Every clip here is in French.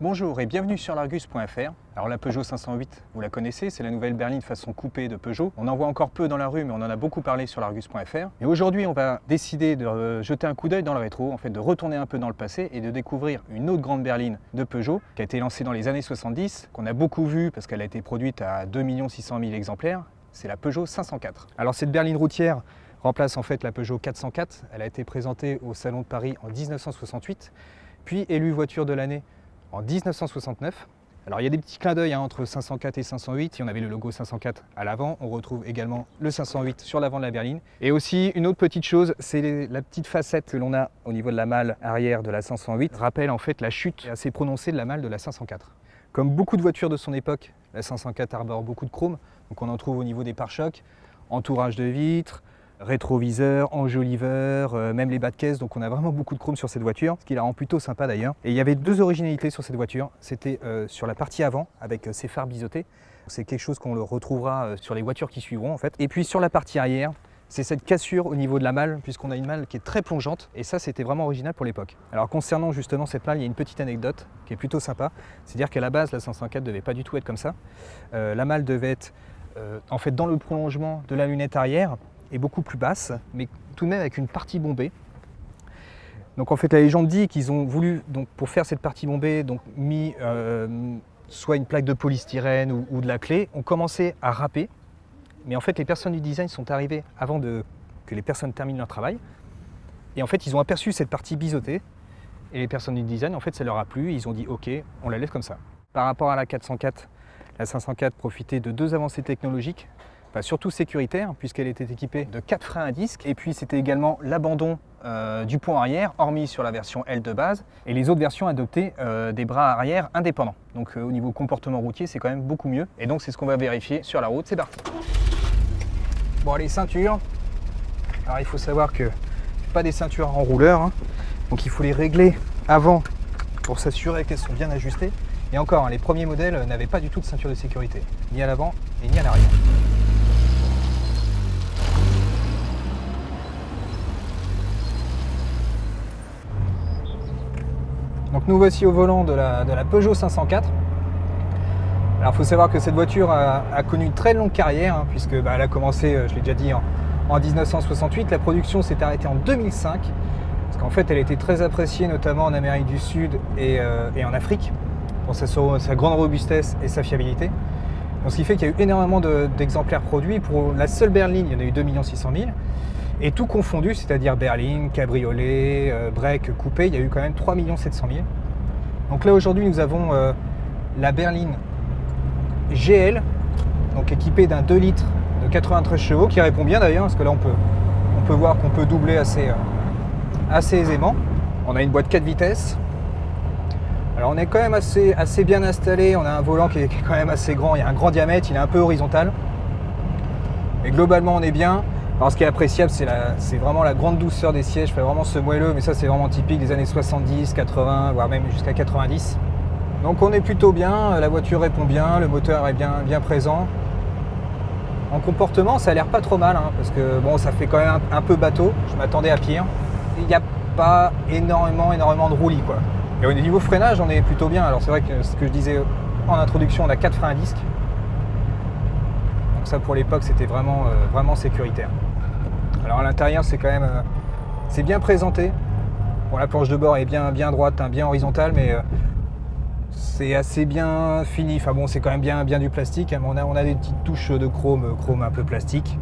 Bonjour et bienvenue sur l'Argus.fr. Alors la Peugeot 508, vous la connaissez, c'est la nouvelle berline façon coupée de Peugeot. On en voit encore peu dans la rue, mais on en a beaucoup parlé sur l'Argus.fr. Et aujourd'hui, on va décider de euh, jeter un coup d'œil dans le rétro, en fait de retourner un peu dans le passé et de découvrir une autre grande berline de Peugeot qui a été lancée dans les années 70, qu'on a beaucoup vue parce qu'elle a été produite à 2 600 000 exemplaires. C'est la Peugeot 504. Alors cette berline routière remplace en fait la Peugeot 404. Elle a été présentée au Salon de Paris en 1968, puis élue voiture de l'année en 1969. Alors il y a des petits clins d'œil hein, entre 504 et 508. Il y en avait le logo 504 à l'avant. On retrouve également le 508 sur l'avant de la berline. Et aussi une autre petite chose, c'est la petite facette que l'on a au niveau de la malle arrière de la 508. Rappelle en fait la chute assez prononcée de la malle de la 504. Comme beaucoup de voitures de son époque, la 504 arbore beaucoup de chrome. Donc on en trouve au niveau des pare-chocs, entourage de vitres, rétroviseur, enjoliveur, euh, même les bas de caisse, donc on a vraiment beaucoup de chrome sur cette voiture, ce qui la rend plutôt sympa d'ailleurs. Et il y avait deux originalités sur cette voiture, c'était euh, sur la partie avant, avec euh, ses phares biseautés, c'est quelque chose qu'on le retrouvera sur les voitures qui suivront en fait. Et puis sur la partie arrière, c'est cette cassure au niveau de la malle, puisqu'on a une malle qui est très plongeante, et ça c'était vraiment original pour l'époque. Alors concernant justement cette malle, il y a une petite anecdote qui est plutôt sympa, c'est-à-dire qu'à la base la 504 devait pas du tout être comme ça. la malle devait être en fait dans le prolongement de la lunette arrière, est beaucoup plus basse, mais tout de même avec une partie bombée. Donc en fait la légende dit qu'ils ont voulu, donc, pour faire cette partie bombée, donc mis euh, soit une plaque de polystyrène ou, de la clé, ont commencé à râper. Mais en fait les personnes du design sont arrivées avant de, que les personnes terminent leur travail. Et en fait ils ont aperçu cette partie biseautée. Et les personnes du design, en fait ça leur a plu, ils ont dit ok, on la laisse comme ça. Par rapport à la 404, la 504 profitait de deux avancées technologiques surtout sécuritaire, puisqu'elle était équipée de quatre freins à disque. Et puis c'était également l'abandon euh, du pont arrière, hormis sur la version L de base. Et les autres versions adoptaient euh, des bras arrière indépendants. Donc euh, au niveau comportement routier, c'est quand même beaucoup mieux. Et donc c'est ce qu'on va vérifier sur la route. C'est parti Bon, les ceintures. Alors il faut savoir que pas des ceintures en rouleur. Hein. Donc il faut les régler avant pour s'assurer qu'elles sont bien ajustées. Et encore, hein, les premiers modèles n'avaient pas du tout de ceinture de sécurité, ni à l'avant et ni à l'arrière. Nous voici au volant de la, Peugeot 504. Alors il faut savoir que cette voiture a, connu une très longue carrière, hein, puisque bah, elle a commencé, euh, je l'ai déjà dit, en, 1968. La production s'est arrêtée en 2005, parce qu'en fait elle était très appréciée, notamment en Amérique du Sud et, euh, en Afrique, pour sa, sa, grande robustesse et sa fiabilité. Donc, ce qui fait qu'il y a eu énormément d'exemplaires produits. Pour la seule berline, il y en a eu 2 600 000. Et tout confondu, c'est-à-dire berline, cabriolet, euh, break, coupé, il y a eu quand même 3 700 000. Donc là aujourd'hui nous avons euh, la berline GL, donc équipée d'un 2 litres de 93 chevaux, qui répond bien d'ailleurs, parce que là on peut, on peut voir qu'on peut doubler assez, euh, assez aisément. On a une boîte 4 vitesses. Alors on est quand même assez, assez bien installé, on a un volant qui est, qui est quand même assez grand, il y a un grand diamètre, il est un peu horizontal. Mais globalement on est bien. Alors ce qui est appréciable, c'est vraiment la grande douceur des sièges, fait vraiment ce moelleux, mais ça c'est vraiment typique des années 70, 80, voire même jusqu'à 90. Donc on est plutôt bien, la voiture répond bien, le moteur est bien, bien présent. En comportement, ça a l'air pas trop mal, hein, parce que bon, ça fait quand même un, peu bateau, je m'attendais à pire. Il n'y a pas énormément, énormément de roulis quoi. Et au niveau freinage, on est plutôt bien. Alors c'est vrai que ce que je disais en introduction, on a 4 freins à disque. Donc ça pour l'époque, c'était vraiment, euh, vraiment sécuritaire. Alors à l'intérieur, c'est quand même euh, bien présenté. Bon, la planche de bord est bien, bien droite, hein, bien horizontale, mais euh, c'est assez bien fini. Enfin bon, c'est quand même bien, du plastique. Hein, on, a, on a des petites touches de chrome, chrome un peu plastique.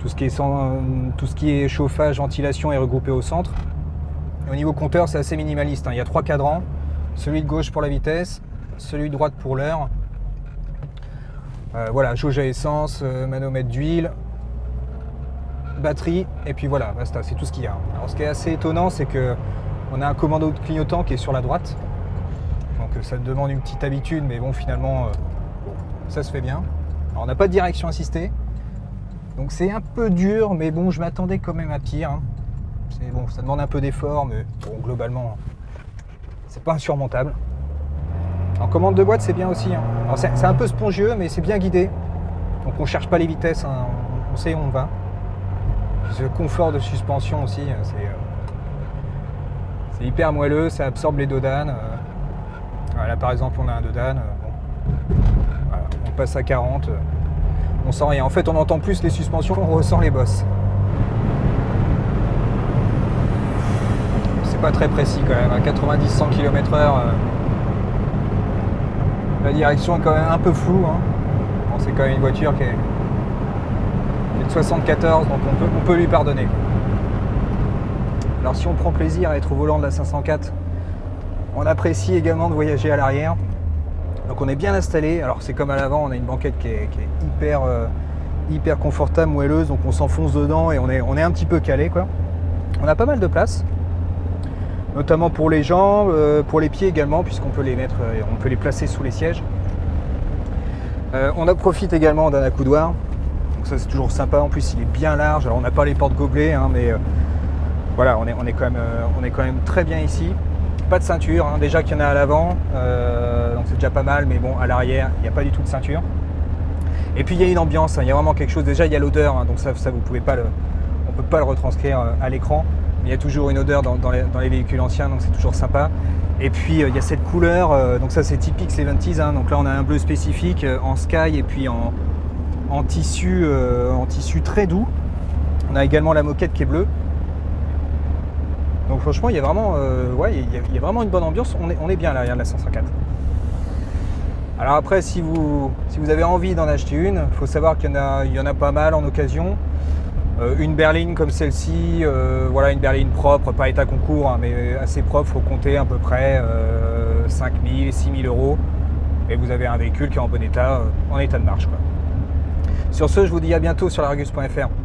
Tout ce qui est, chauffage, ventilation est regroupé au centre. au niveau compteur, c'est assez minimaliste. Hein. Il y a trois cadrans. Celui de gauche pour la vitesse, celui de droite pour l'heure. Euh, voilà, jauge à essence, manomètre d'huile, batterie, et puis voilà, c'est tout ce qu'il y a. Alors ce qui est assez étonnant, c'est que on a un commando de clignotant qui est sur la droite. Donc ça demande une petite habitude, mais bon, finalement, euh, ça se fait bien. Alors on n'a pas de direction assistée. Donc c'est un peu dur, mais bon, je m'attendais quand même à pire. Hein. Bon, ça demande un peu d'effort, mais bon, globalement, c'est pas insurmontable. En commande de boîte, c'est bien aussi. Hein. C'est un peu spongieux, mais c'est bien guidé. Donc on cherche pas les vitesses, hein. on sait où on va. Ce confort de suspension aussi, euh, euh, c'est hyper moelleux, ça absorbe les dodanes. Euh. Là par exemple on a un de Dan, on passe à 40, on sent rien. En fait on entend plus les suspensions, on ressent les bosses. C'est pas très précis quand même, à 90-100 km/h. la direction est quand même un peu floue. Hein. c'est quand même une voiture qui est, de 74, donc on peut, lui pardonner. Alors si on prend plaisir à être au volant de la 504, on apprécie également de voyager à l'arrière. Donc on est bien installé. Alors c'est comme à l'avant, on a une banquette qui est, hyper, euh, hyper confortable, moelleuse, donc on s'enfonce dedans et on est, un petit peu calé. Quoi. On a pas mal de place, notamment pour les jambes, euh, pour les pieds également, puisqu'on peut les mettre, euh, on peut les placer sous les sièges. on en profite également d'un accoudoir. Donc ça c'est toujours sympa. En plus il est bien large. Alors on n'a pas les portes gobelets, hein, mais voilà, on est, on, est quand même, euh, on est quand même très bien ici. Pas de ceinture, hein. déjà qu'il y en a à l'avant, euh, donc c'est déjà pas mal, mais bon, à l'arrière, il n'y a pas du tout de ceinture. Et puis il y a une ambiance, hein. il y a vraiment quelque chose. Déjà, il y a l'odeur, donc ça, vous pouvez pas le, on peut pas le retranscrire euh, à l'écran. Mais il y a toujours une odeur dans, les, véhicules anciens, donc c'est toujours sympa. Et puis il y a cette couleur, donc ça c'est typique 70s. donc là on a un bleu spécifique en sky et puis en, en tissu, en tissu très doux. On a également la moquette qui est bleue. Donc franchement, il y a vraiment, euh, ouais, il y, a, vraiment une bonne ambiance. On est, on est bien là, de la 504. Alors après, si vous, si vous avez envie d'en acheter une, il faut savoir qu'il y, en a, y en a pas mal en occasion. Euh, une berline comme celle-ci, euh, voilà, une berline propre, pas état concours, hein, mais assez propre, faut compter à peu près 5000, 6000 euros. Et vous avez un véhicule qui est en bon état, en état de marche. Sur ce, je vous dis à bientôt sur largus.fr.